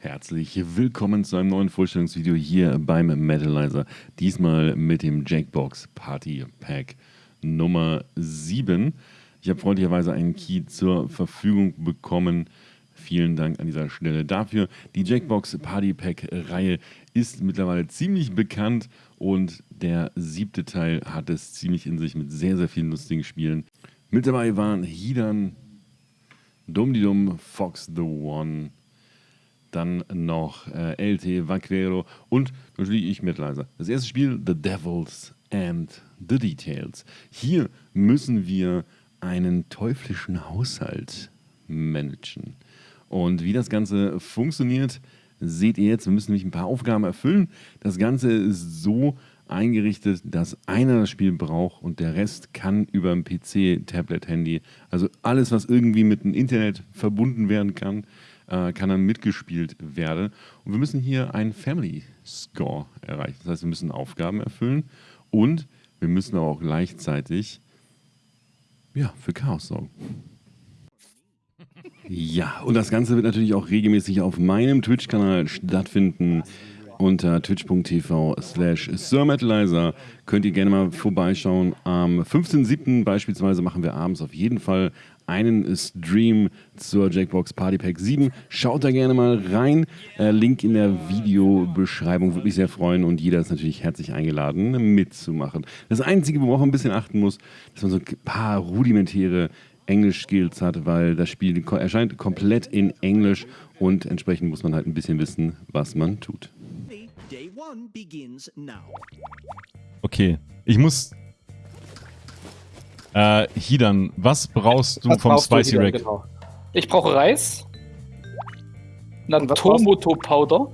Herzlich willkommen zu einem neuen Vorstellungsvideo hier beim Metalizer. Diesmal mit dem Jackbox Party Pack Nummer 7. Ich habe freundlicherweise einen Key zur Verfügung bekommen. Vielen Dank an dieser Stelle dafür. Die Jackbox Party Pack Reihe ist mittlerweile ziemlich bekannt und der siebte Teil hat es ziemlich in sich mit sehr, sehr vielen lustigen Spielen. Mit dabei waren Hidan, Dum Dum, Fox the One, dann noch äh, LT, Vaquero und natürlich ich Metalizer. Das erste Spiel, The Devils and the Details. Hier müssen wir einen teuflischen Haushalt managen. Und wie das Ganze funktioniert, seht ihr jetzt. Wir müssen nämlich ein paar Aufgaben erfüllen. Das Ganze ist so eingerichtet, dass einer das Spiel braucht und der Rest kann über ein PC, Tablet, Handy, also alles, was irgendwie mit dem Internet verbunden werden kann, äh, kann dann mitgespielt werden. Und wir müssen hier einen Family Score erreichen. Das heißt, wir müssen Aufgaben erfüllen und wir müssen aber auch gleichzeitig ja, für Chaos sorgen. Ja, und das Ganze wird natürlich auch regelmäßig auf meinem Twitch-Kanal stattfinden. Unter twitch.tv slash SirMetalizer könnt ihr gerne mal vorbeischauen. Am 15.07. beispielsweise machen wir abends auf jeden Fall einen Stream zur Jackbox Party Pack 7. Schaut da gerne mal rein. Äh, Link in der Videobeschreibung. Würde mich sehr freuen und jeder ist natürlich herzlich eingeladen, mitzumachen. Das Einzige, worauf man ein bisschen achten muss, dass man so ein paar rudimentäre Englisch-Skills hat, weil das Spiel erscheint komplett in Englisch und entsprechend muss man halt ein bisschen wissen, was man tut. Okay, ich muss. Äh, Hidan, was brauchst du Was vom brauchst Spicy Rack? genau? Ich brauche Reis. Natomoto Powder.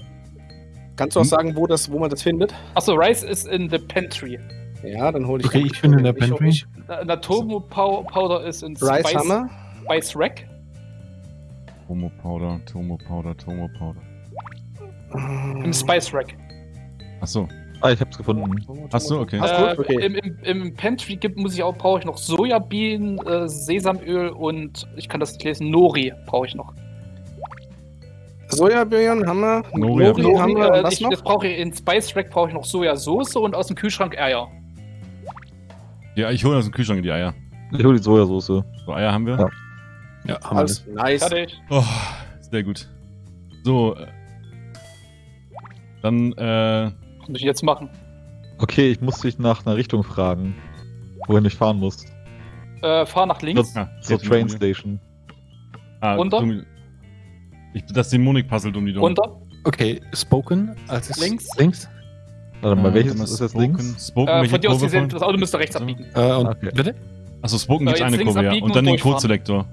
Kannst du auch sagen, wo, das, wo man das findet? Achso, Rice ist in the pantry. Ja, dann hole ich Okay, ich bin in der Pantry. Natomo Pow Powder ist in Rice Spice, Hammer. Spice Rack. Tomo Powder, Tomo Powder, Tomo Powder. Im Spice Rack. Achso, Ah, ich hab's gefunden. Achso, okay. Ach, Äh, gut, okay. im, im, Im Pantry gibt, muss ich auch, brauche ich noch Sojabienen, äh, Sesamöl und ich kann das nicht lesen, Nori brauche ich noch. Sojabirnen haben wir. Nori Nori, hab haben wir. äh, was ich, noch? jetzt brauche ich in Spice Rack brauche ich noch Sojasauce und aus dem Kühlschrank Eier. Ja, ich hole aus dem Kühlschrank die Eier. Ich hol die Sojasauce. So, Eier haben wir? Ja. Ja, haben wir Alles nice. Fertig. Oh, sehr gut. So, äh, dann, äh, muss ich jetzt machen? Okay, ich muss dich nach einer Richtung fragen, wohin ich fahren muss. Äh, fahr nach links. ah, Zur jetzt Train die- Station. Ah, Runter? dumm- Ich, das Dämonik-Puzzle um die Dumm. Runter. Okay, Spoken als Links. Links. Warte mal, Äh, welches ist das Spoken, links? Spoken, Äh, von dir aus gesehen, das Auto müsste rechts Also? abbiegen. Äh, und Okay. bitte? Achso, Spoken Äh, gibt's eine Kurve, ja. Und und dann den. Codeselektor.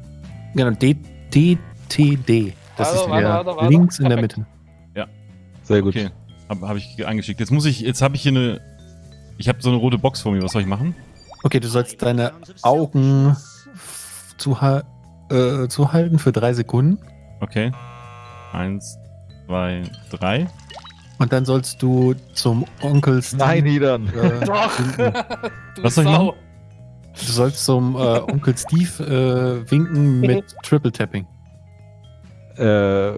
Genau, D DTD. Das ist warte, der warte, warte. links in der. Mitte. Sehr gut. Okay, habe hab ich angeschickt. Jetzt muss ich, jetzt habe ich hier eine, ich habe so eine rote Box vor mir. Was soll ich machen? Okay, du sollst deine Augen zuha äh, zuhalten für drei Sekunden. Okay. Eins, zwei, drei. Und dann sollst du zum Onkel Steve, Nein, Niedern. Äh, Doch. Was soll ich machen? du sollst zum äh, Onkel Steve äh, winken mit Triple Tapping. Äh,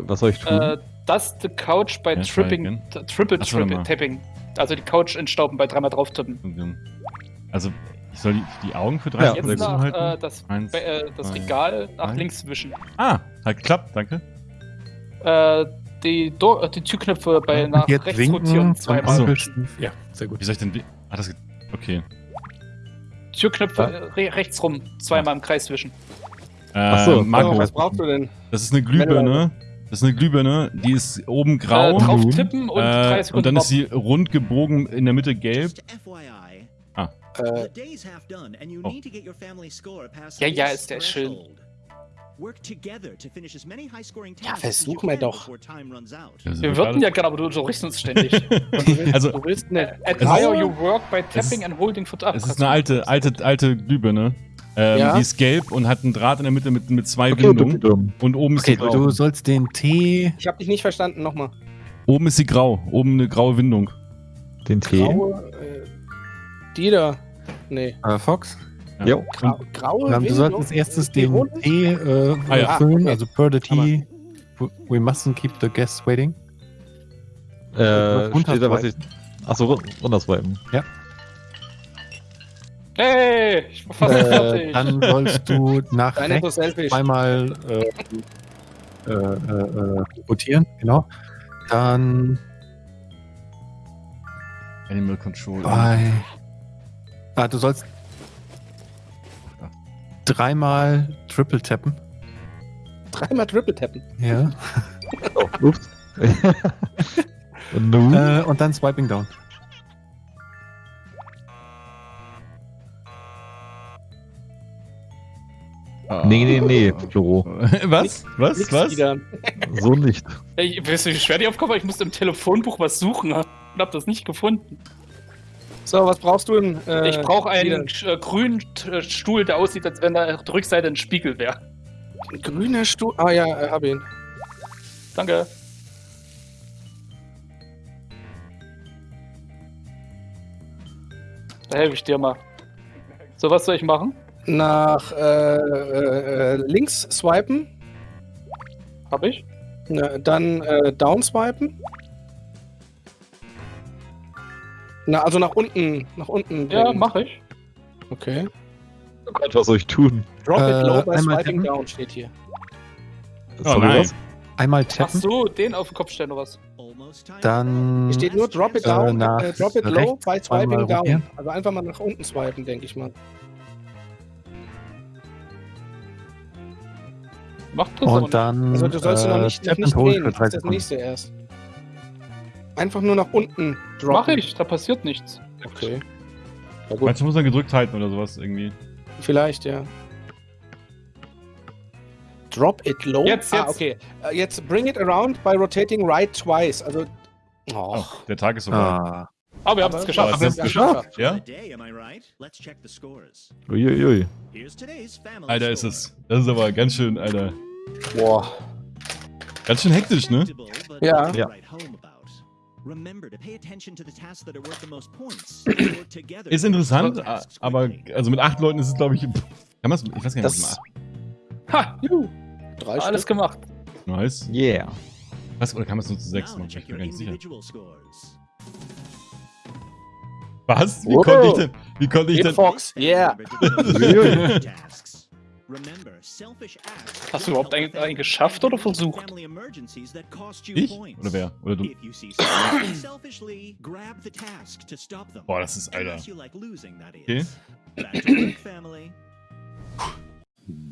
was soll ich tun? Äh, das the couch bei Ja, Tripping, Triple Ach so, warte Triple. Tapping. Also die Couch entstauben bei dreimal drauf tippen. Also, ich soll die, die Augen für drei Ja, Sekunden Jetzt nach, zuhalten? äh, das, Eins, äh, das zwei, Regal nach drei. links wischen. Ah, hat geklappt, danke. Äh, die, Do äh, die Türknöpfe bei nach jetzt rechts winken rotieren zweimal. so. Ja, sehr gut. Wie soll ich denn. Ah, das. Okay. Türknöpfe äh, re rechts rum zweimal im Kreis wischen. Äh, Ach so, Marco, was brauchst du denn? das ist eine Glühbirne. Das ist eine Glühbirne, die ist oben grau. Äh, drauf tippen und äh, Sekunden und dann ist sie rund gebogen, in der Mitte gelb. Ah. Äh, Oh. Ja, ja, ist der schön. Ja, versuch mal doch. Wir würden ja gerne, aber du unterrichtest uns ständig. Also, du willst eine Admire your work by tapping and holding for es ist eine alte, alte, alte Glühbirne. Ähm, Ja? Die ist gelb und hat einen Draht in der Mitte mit, mit zwei okay, Windungen. dumm, dumm. Und oben ist Okay, sie grau. du sollst den T. Ich hab dich nicht verstanden, nochmal. Oben ist sie grau. Oben eine graue Windung. Den Tee. Graue, äh, die da. Nee. Äh, Fox. Ja. Jo. Grau, graue du Windung? sollst als erstes Die den? T äh, Ah, ja. füllen, Ah, okay. also per the T We mustn't keep the guests waiting. Äh, steht da, was ich. Achso, run runterswipen. Hey, ich bin fast Äh, fertig. dann sollst du nach Deine rechts zweimal äh, äh, äh, äh, rotieren, genau. Dann Animal Control. bei. Ah, du sollst dreimal Triple tappen. Dreimal Triple tappen. Ja. Oh, ups. Und? Äh, und dann Swiping Down. Nee, nee, nee, Flo. Was? Was? Nix Was? wieder. So nicht. Ey, weißt du, wie schwer die Aufgabe war? Ich musste im Telefonbuch was suchen und hab das nicht gefunden. So, was brauchst du denn? Äh, ich brauche einen wieder? äh, grünen T- Stuhl, der aussieht, als wenn da auf der Rückseite ein Spiegel wäre. Grüner Stuhl. Ah ja, äh, hab ihn. Danke. Da helfe ich dir mal. So, was soll ich machen? Nach äh, äh, äh, links swipen. Hab ich? Na, dann äh, down swipen. Na, also nach unten. Nach unten. Ja, bringen. mach ich. Okay. Oh Gott, was soll ich tun? Drop Äh, it low by einmal swiping down steht hier. Oh nein. Einmal Ach tappen. so, den auf den Kopf stellen oder was? Dann. Hier steht nur drop it Äh, down, äh, drop it low by swiping down. Also einfach mal nach unten swipen, denke ich mal. Macht das aber Und dann. Also du sollst äh, noch nicht, nicht drehen, für das drei ist das nächste erst. Einfach nur nach unten droppen. Mach ich, da passiert nichts. Okay. Ja, gut, Meinst du, muss man gedrückt halten oder sowas irgendwie? vielleicht, ja. Drop it low. Jetzt, Ah, jetzt. okay. Äh, jetzt bring it around by rotating right twice. Also. Oh. Oh, der Tag ist vorbei. Ah. Aber wir haben es geschafft. Wir haben's Ja, geschafft. Ja? Uiuiui. Alter, ist es. Das ist aber ganz schön, Alter. Boah. Ganz schön hektisch, ne? Ja. Ja. Ist interessant, aber also mit acht Leuten ist es, glaube ich. Kann man Ich weiß gar nicht, Das- was Ha, juhu, Drei alles Stück. gemacht. heißt. Yeah. Was, oder kann man es nur zu sechs machen? Ich bin mir gar nicht sicher. Was? Wie Wow. konnte ich denn? Wie konnte ich denn? Fox. Yeah. Hast du überhaupt einen, einen geschafft oder versucht? Ich? Oder wer? Oder du? Boah, das ist, Alter. Okay.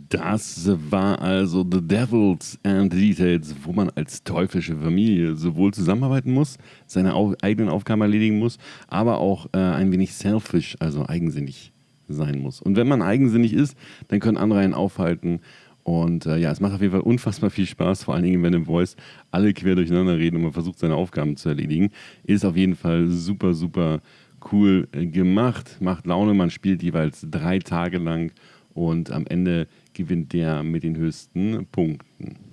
Das war also The Devils and Details, wo man als teuflische Familie sowohl zusammenarbeiten muss, seine eigenen Aufgaben erledigen muss, aber auch äh, ein wenig selfish, also eigensinnig sein muss. Und wenn man eigensinnig ist, dann können andere einen aufhalten. Und äh, ja, es macht auf jeden Fall unfassbar viel Spaß, vor allen Dingen, wenn im Voice alle quer durcheinander reden und man versucht, seine Aufgaben zu erledigen. Ist auf jeden Fall super, super cool äh, gemacht, macht Laune. Man spielt jeweils drei Tage lang und am Ende gewinnt der mit den höchsten Punkten.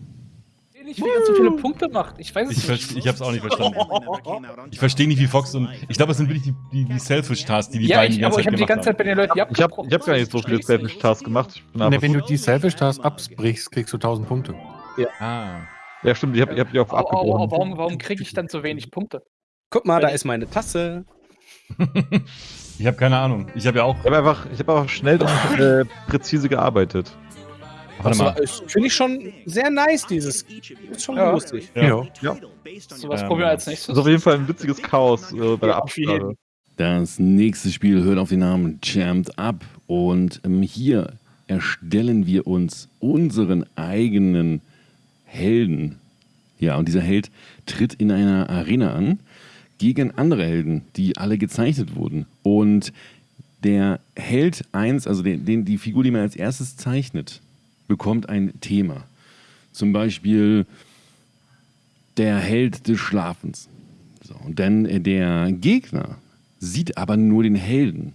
Nicht, wie er so viele Punkte macht. Ich weiß es Ich, nicht. ich hab's auch nicht verstanden. Ich verstehe nicht, wie Fox und. Ich glaube, das sind wirklich die, die, die Selfish-Tasks, die die Ja, beiden ich, die aber ganze ich habe Zeit die ganze Zeit bei den Leuten Ich habe ich hab gar nicht so viele Selfish-Tasks gemacht. Ich bin Ne, wenn du die Selfish Tasks abbrichst, kriegst du 1000 Punkte. haben. Ah. ja, stimmt, ich habe ich hab die auf aber, aber abgebrochen. warum, warum kriege ich dann so wenig Punkte? Guck mal, da ist meine Tasse. Ich habe keine Ahnung. Ich habe ja auch. Ich habe einfach, ich hab einfach schnell und äh, präzise gearbeitet. Warte mal. Finde ich schon sehr nice, dieses. Ist schon Ja. lustig. Ja. Ja. So was Ähm, probieren wir als nächstes. Das ist auf jeden Fall ein witziges Chaos äh, bei der. Absprache. Das nächste Spiel hört auf den Namen Champed Up und ähm, hier erstellen wir uns unseren eigenen Helden. Ja, und dieser Held tritt in einer Arena an gegen andere Helden, die alle gezeichnet wurden. Und der Held 1, also den, den, die Figur, die man als erstes zeichnet, bekommt ein Thema. Zum Beispiel der Held des Schlafens. So, und dann äh, der Gegner sieht aber nur den Helden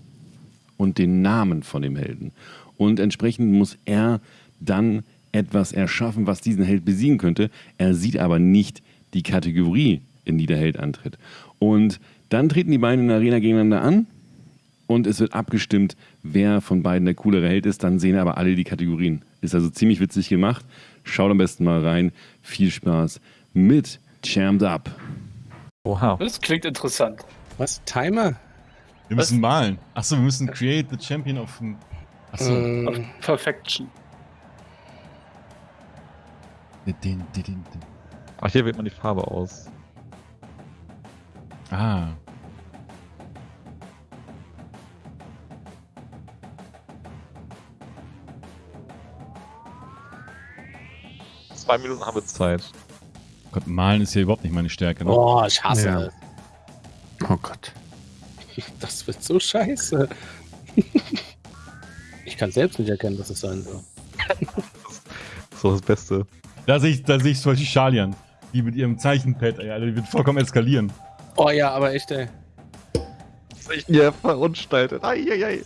und den Namen von dem Helden. Und entsprechend muss er dann etwas erschaffen, was diesen Held besiegen könnte. Er sieht aber nicht die Kategorie, in die der Held antritt. Und dann treten die beiden in der Arena gegeneinander an und es wird abgestimmt, wer von beiden der coolere Held ist. Dann sehen aber alle die Kategorien. Ist also ziemlich witzig gemacht. Schaut am besten mal rein. viel Spaß mit Chammed Up. Wow. Das klingt interessant. Was? Timer? Wir müssen malen. Achso, wir müssen create the champion of. Achso. Ähm, Perfection. Den, den, den, den. Ach, hier wählt man die Farbe aus. Ah. Zwei Minuten haben wir Zeit. Gott, malen ist ja überhaupt nicht meine Stärke. Ne? Boah, ich hasse Ja. das. Oh Gott. Das wird so scheiße. Ich kann selbst nicht erkennen, was es sein soll. Das ist doch das Beste. Da sehe ich, da sehe ich zum Beispiel Shalian. Die mit ihrem Zeichenpad, ey, Alter, die wird vollkommen eskalieren. Oh ja, aber echt, ey. Ich bin ja verunstaltet. Eieiei.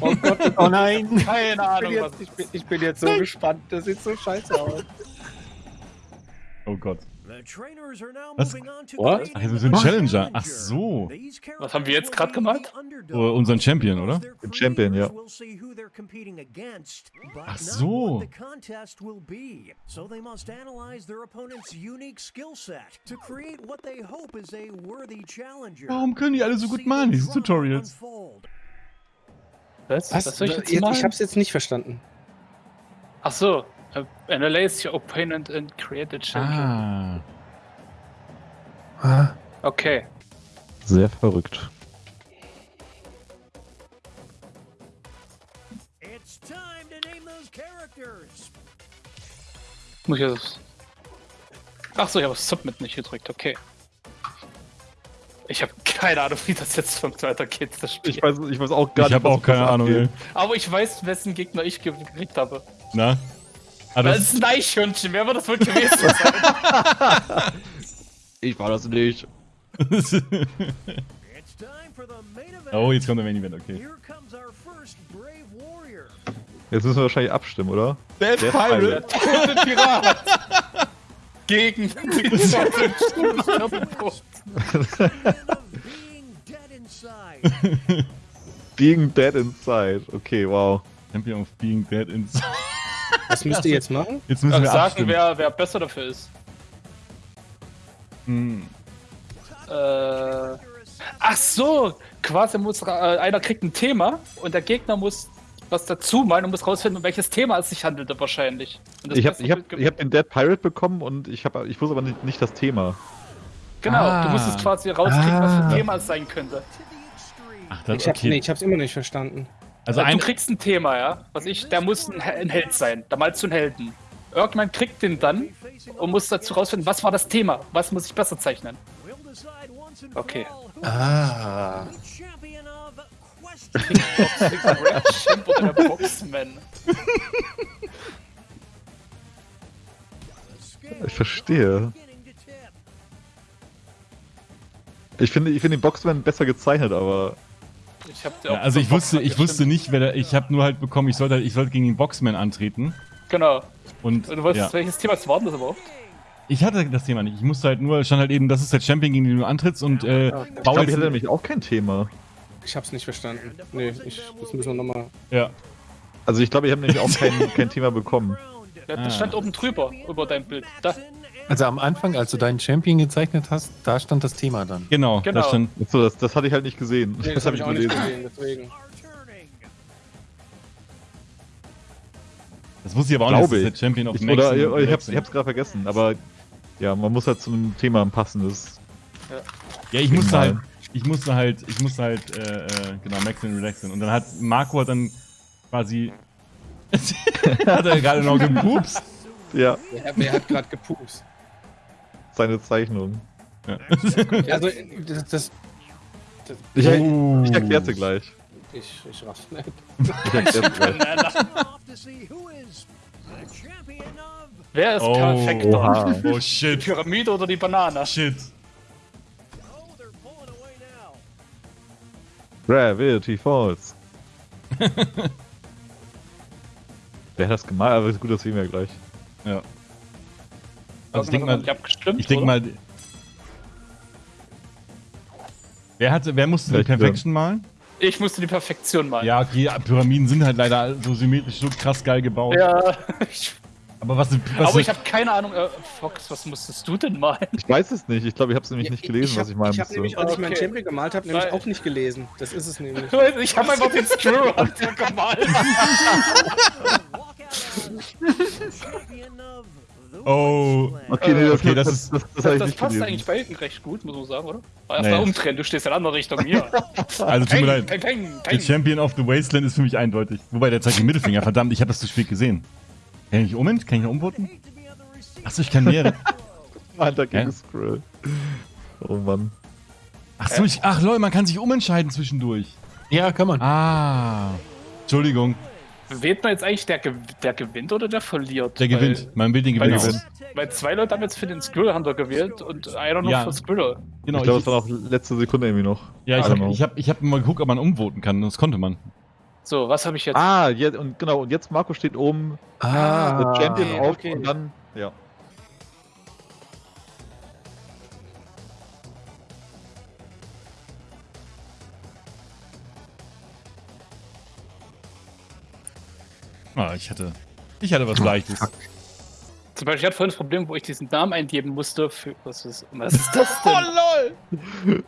Oh Gott, Oh nein. Keine ich, bin Ahnung, was jetzt, ich, bin, ich bin jetzt so gespannt. Das sieht so scheiße aus. Oh Gott. Was? What? Ach, wir sind Challenger. Ach so. Was haben wir jetzt gerade gemacht? Oh, unseren Champion, oder? Den Champion, ja. Ach so. So they must analyze their opponent's unique skill set to create what they hope is a worthy challenger. Warum können die alle so gut malen, diese Tutorials? Was? Was? Was soll ich jetzt Jetzt- malen? ich hab's jetzt nicht verstanden. Ach so. Uh, Analyze your opponent and create a champion. Ah. Ah, Okay. Sehr verrückt. It's time to name those characters. Muss ich das. Ach so, ich habe Submit nicht gedrückt. Okay. Ich habe keine Ahnung, wie das jetzt funktioniert. weitergeht, das Spiel. Ich weiß, ich weiß auch gar Ich nicht. habe was auch keine Ahnung, abgeht. Aber ich weiß, wessen Gegner ich ge- gekriegt habe. Na? Ah, Das ist ein Eichhörnchen. Wer wird das wohl gewesen sein? Ich war das nicht. Oh, jetzt kommt der Main Event, okay. Here comes our first brave warrior. Jetzt müssen wir wahrscheinlich abstimmen, oder? Dead Der Pirate. Tote Pirat. Gegen. Being Dead Inside. Okay, wow. Champion of Being Dead Inside. Was müsst ihr jetzt machen? Jetzt müssen wir sagen, abstimmen. wer, wer besser dafür ist. Hm. Äh, ach so, quasi muss ra- äh, einer kriegt ein Thema und der Gegner muss was dazu malen und muss rausfinden, um welches Thema es sich handelte wahrscheinlich. Und das Ich habe ich hab, ich hab den Dead Pirate bekommen und ich, hab, ich wusste aber nicht, nicht das Thema. Genau, Ah. du musst es quasi rauskriegen, was für Ah. ein Thema es sein könnte. Ach, das, Ich, hab, okay. nee, ich hab's immer nicht verstanden. Also du ein, kriegst ein Thema, ja. Was ich, der muss ein, ein Held sein. Da malst du einen Helden. Irgendwann kriegt den dann und muss dazu rausfinden, was war das Thema? Was muss ich besser zeichnen? Okay. Ah. Ich verstehe. Ich finde, ich finde den Boxman besser gezeichnet, aber Ich hab ja, also ich wusste, ich wusste nicht, wer der, ich habe nur halt bekommen, ich sollte, halt- ich sollte gegen den Boxman antreten. Genau. Und Und du weißt, ja. welches Thema es war das überhaupt? ich hatte das Thema nicht. Ich musste halt nur, stand halt eben, das ist der Champion, gegen den du antrittst und äh, ich bau glaube, ich hatte nämlich auch kein Thema. Ich hab's nicht verstanden. Nee, ich, das müssen wir nochmal. ja. Also ich glaube, ich habe nämlich auch kein, kein Thema bekommen. Ja, Ah. das stand oben drüber, über dein Bild. Da, Also am Anfang, als du deinen Champion gezeichnet hast, da stand das Thema dann. Genau, Genau. da stand. So, das, das hatte ich halt nicht gesehen. Nee, das, hab habe ich auch nicht gesehen, deswegen. Das wusste ich aber auch Glaube nicht, das ich. ist der Champion of Ich, Max oder ich, ich, hab's, ich hab's gerade vergessen, aber ja, man muss halt zu einem Thema ein passendes. Ja, ich musste halt, ich musste halt, ich musste halt, äh, äh, genau, Maxen und Relaxen. Und dann hat Marco hat dann quasi. hat er gerade noch gepupst? Ja, Wer, wer hat gerade gepupst? Seine Zeichnung. Ja. Also, das. das, das Ich, Oh. ich erklär's dir gleich. ich, ich raff's nicht. Ich erklär's gleich. Wer ist Oh. perfekter? Oha. Oh Die shit. Pyramide oder die Banane? Shit. Oh. Gravity Falls. Wer hat das gemalt? Aber ist gut, das sehen wir gleich. Ja. Also ich denke mal, ich denke mal. Wer hatte, wer musste die Perfection malen? Ich musste die Perfektion malen. Ja, okay, Pyramiden sind halt leider so symmetrisch so krass geil gebaut. Ja, Aber was, was Aber ich habe keine Ahnung, äh, Fox, was musstest du denn malen? Ich weiß es nicht. Ich glaube, ich habe es nämlich nicht gelesen, was ich malen Ich habe musste. nämlich, als ich meinen Okay. Champion gemalt habe, nämlich Weil- auch nicht gelesen. Das ist es nämlich. Ich habe einfach den Screw gemalt. Oh. Okay, nee, das, Okay, das, das das, ist- das, das, Das, habe ich das passt eigentlich bei Ihnen recht gut, muss man sagen, oder? Erst Naja. mal umdrehen, du stehst in einer anderen Richtung hier. Also tut mir leid. Peng, peng, Der peng. Champion of the Wasteland ist für mich eindeutig. Wobei, der zeigt den Mittelfinger. Verdammt, ich habe das zu spät gesehen. Kann ich nicht um? Kann ich noch umvoten? Achso, ich kann mehrere. Alter, Hä? gegen Scroll. Oh Mann. Achso, ich. Ach lol, man kann sich umentscheiden zwischendurch. Ja, kann man. Ah. Entschuldigung, Wählt man jetzt eigentlich, der, gew- der gewinnt oder der verliert? der Weil- gewinnt. Man will den Gewinner gewinnt. aus. weil zwei Leute haben jetzt für den Skrill Hunter gewählt und einer noch Ja. für Skriller. Genau, ich glaube, es war noch letzte Sekunde irgendwie noch. ja, ich habe ich hab, ich hab mal geguckt, ob man umvoten kann. Das konnte man. So, was habe ich jetzt? Ah, jetzt, und genau, und jetzt Marco steht oben, Ah, der Champion okay, auf okay. und dann, ja. Ah, ich hatte. Ich hatte was Leichtes. Zum Beispiel, ich hatte vorhin das Problem, wo ich diesen Namen eingeben musste. Für, was, ist, was ist das denn? lol!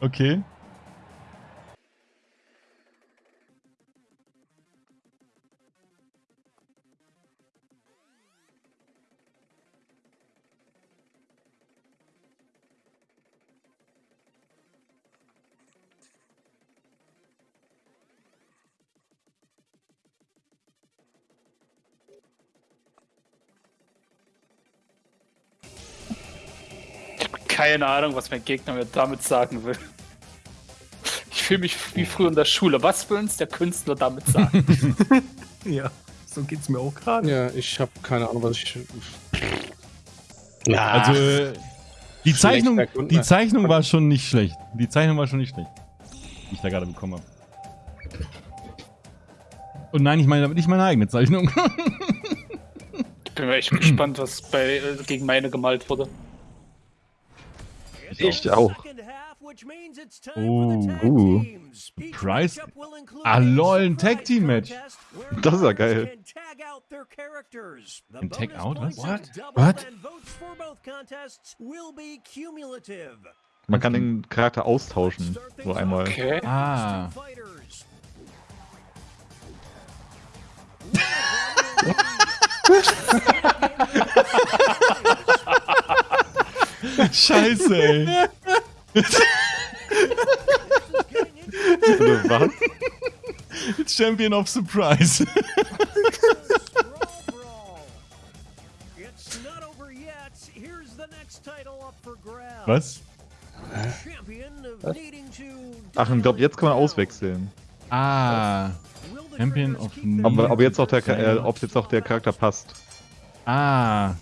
Okay. Keine Ahnung, was mein Gegner mir damit sagen will. Ich fühle mich wie früher in der Schule. Was will uns der Künstler damit sagen? ja. So geht's mir auch gerade. Ja, ich habe keine Ahnung, was ich. Ja, Also, äh, die Zeichnung, die ne? Zeichnung war schon nicht schlecht. Die Zeichnung war schon nicht schlecht. Die ich da gerade bekommen habe. Und nein, ich meine damit nicht meine eigene Zeichnung. Ich bin echt gespannt, was bei, äh, gegen meine gemalt wurde. Ich auch. Oh. Uh. Price? Ah, lol, ein Tag-Team-Match. Das ist ja geil. Ein Tag-Out, was? What? What? Man kann den Charakter austauschen, so einmal. Okay. Ah. Scheiße, ey. Oder was? Champion of Surprise. Was? Ach, ich glaube, jetzt kann man auswechseln. Ah. Champion of Aber, aber jetzt auch der, äh, ob jetzt auch der Charakter passt. Ah.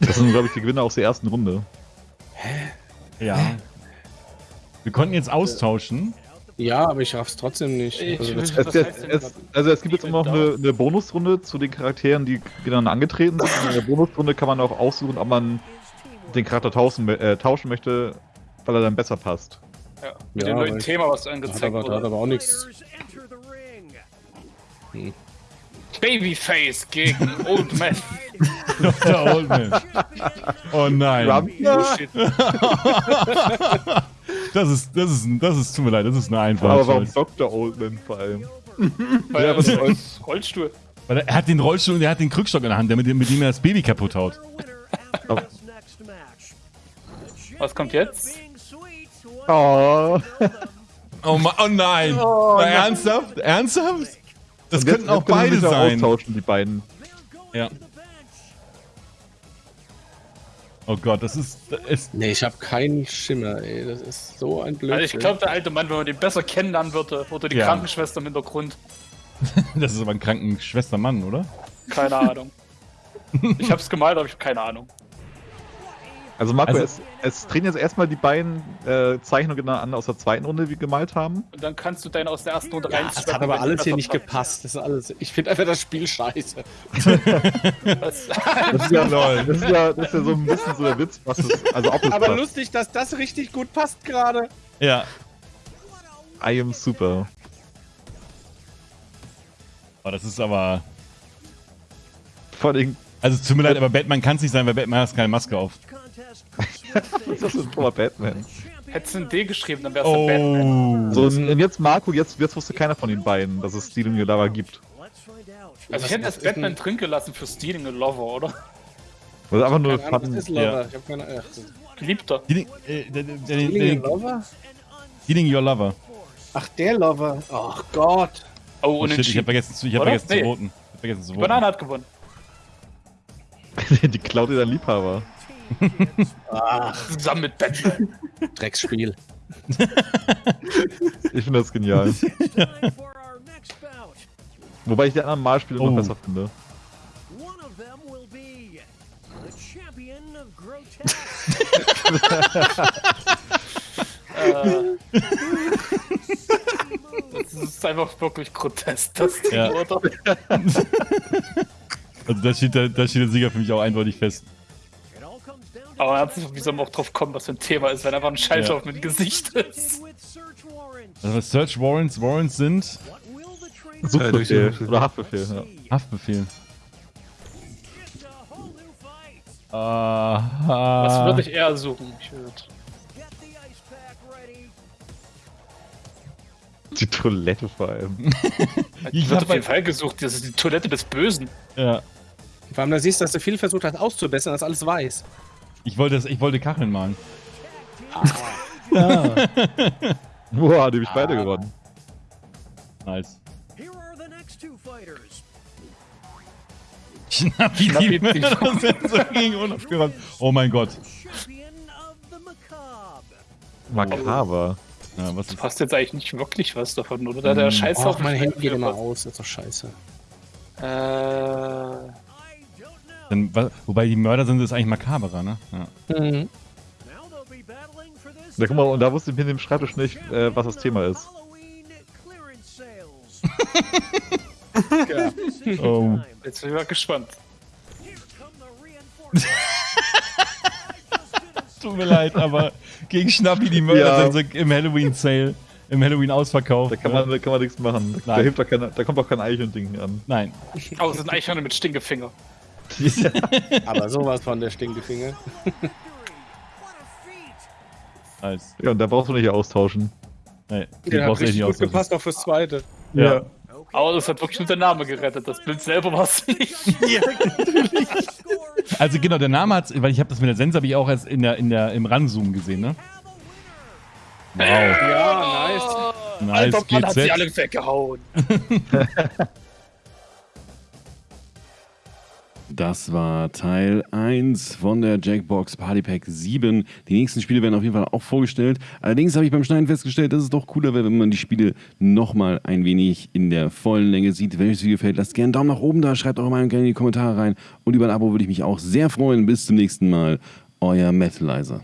Das sind, glaube ich, die Gewinner aus der ersten Runde. Ja. Wir konnten jetzt austauschen. ja, aber ich raff's trotzdem nicht. Ich Also, Es, es, es, also es gibt jetzt immer noch eine, eine Bonusrunde zu den Charakteren, die dann angetreten sind. Und in der Bonusrunde kann man auch aussuchen, ob man den Charakter tauschen, äh, tauschen möchte, weil er dann besser passt. Ja, mit Ja, dem neuen Thema, was da hat angezeigt aber, da hat wurde. aber auch nichts. Babyface gegen Old Man. Der Old Man. Oh nein. Oh, shit. Das ist, das ist, das ist, tut mir leid, das ist eine einfache Aber warum. Dr. Oldman vor allem? Weil er was ist Roll- Rollstuhl. Weil er hat den Rollstuhl und er hat den Krückstock in der Hand, der mit, dem- mit dem er das Baby kaputt haut. Was kommt jetzt? Oh. Oh, Ma oh nein. Ernsthaft? Ernsthaft? Das jetzt- könnten auch jetzt können sie beide sein. austauschen, die beiden. Ja. Oh Gott, das ist, das ist Nee, ich habe keinen Schimmer, ey. Das ist so ein Blödsinn. Also ich glaube, der alte Mann, wenn man den besser kennenlernen würde, oder die Ja. Krankenschwester im Hintergrund. das ist aber ein kranken Schwestermann, oder? Keine Ahnung. Ich hab's gemalt, aber ich habe keine Ahnung. Also Marco, Also- es, es treten jetzt erstmal die beiden äh, Zeichnungen an aus der zweiten Runde, die wir gemalt haben. Und dann kannst du deine aus der ersten Runde ja, rein. das hat aber alles hier nicht gepasst. Das ist alles. Ich finde einfach das Spiel scheiße. Das ist ja, das ist ja, das ist ja so ein bisschen so der Witz, was es, also ob es Aber passt. lustig, dass das richtig gut passt gerade. Ja. I am super. Oh, das ist aber. Vor allem, Also, es tut mir leid, aber Batman kann es nicht sein, weil Batman hat keine Maske auf. das ist ein dummer Batman. Hättest du ein D geschrieben, dann wär's der Batman. Oh. So, und jetzt Marco, jetzt, jetzt wusste keiner von den beiden, dass es Stealing Your Lover gibt. Also ich hätte das Batman drin gelassen für Stealing a Lover, oder? Das ist einfach nur Keine Ahnung, was Fun. ist Lover? Ich hab keine Ahnung. Geliebter. Äh, Stealing der, Lover? Dealing Your Lover. Ach, der Lover. Ach Gott. Oh, Oh, shit, ich hab vergessen zu, ich hab Oder? vergessen Nee. zu voten. Ich hab vergessen zu voten. Banane hat gewonnen. Die klaut dir dein Liebhaber. Zusammen mit Batman. Drecksspiel. Ich finde das genial. Wobei ich die anderen Malspiele Oh. noch besser finde. One of them will be the champion of grotesque. das ist einfach wirklich grotesk, das Ding, Ja. oder? Also, da steht, der, da steht der Sieger für mich auch eindeutig fest. Aber ernsthaft, wie soll man auch drauf kommen, was für ein Thema ist, wenn einfach ein Schallschauf mit Gesicht ist? with search warrants. Also, was Search Warrants, Warrants sind Suchbefehl durch- oder Haftbefehl. Ja. Haftbefehl. Aha. Was würde ich eher suchen? Ich würd. Die Toilette vor allem. Ich hab auf jeden Fall gesucht, das ist die Toilette des Bösen. Ja. Vor allem, da siehst du, dass du viel versucht hast auszubessern, dass alles weiß. Ich wollte, das, ich wollte Kacheln malen. Boah, die hab ich beide gewonnen. Nice. Here are the next two fighters. Schnappi, Schnappi, die Mörder sind so gegen unaufgeräumt. Oh mein Gott. Makaber. Ja, was ist Passt jetzt eigentlich nicht wirklich was davon, oder? Da der Scheiß Ach, mein Handy geht immer aus. Das ist doch scheiße. Äh, Wa- Wobei die Mörder sind, ist eigentlich makaberer, ne? Ja. Mhm. Da guck mal, und da wusste ich mit dem Schreibtisch nicht, äh, was das Thema ist. Halloween clearance sales. Ja. Oh. jetzt bin ich mal gespannt. Here come the reinforcements. Tut mir leid, aber gegen Schnappi die Mörder Ja. sind so im Halloween-Sale, im Halloween-Ausverkauf. Da kann man, da kann man nichts machen. Da, Nein. hilft doch keine, da kommt doch kein Eichhörnchen an. Nein. Aber es sind Eichhörner mit Stinkefinger. Aber sowas von der Stinkefinger. Nice. Ja, und da brauchst du nicht austauschen. Nee, die Der hat brauchst du nicht gut austauschen. gepasst auch fürs Zweite. Ja. Aber das hat wirklich nur der Name gerettet. Das Bild selber war es nicht. Also genau, der Name hat, weil ich habe das mit der Sense habe ich auch erst in der, in der, im Ranzoom gesehen, ne? Wow. Ja, nice. Nice, Alter Mann, hat sie alle weggehauen. Das war Teil 1 von der Jackbox Party Pack 7. Die nächsten Spiele werden auf jeden Fall auch vorgestellt. Allerdings habe ich beim Schneiden festgestellt, dass es doch cooler wäre, wenn man die Spiele nochmal ein wenig in der vollen Länge sieht. Wenn euch das Video gefällt, lasst gerne einen Daumen nach oben da, schreibt eure Meinung gerne in die Kommentare rein. Und über ein Abo würde ich mich auch sehr freuen. Bis zum nächsten Mal. Euer Metalizer.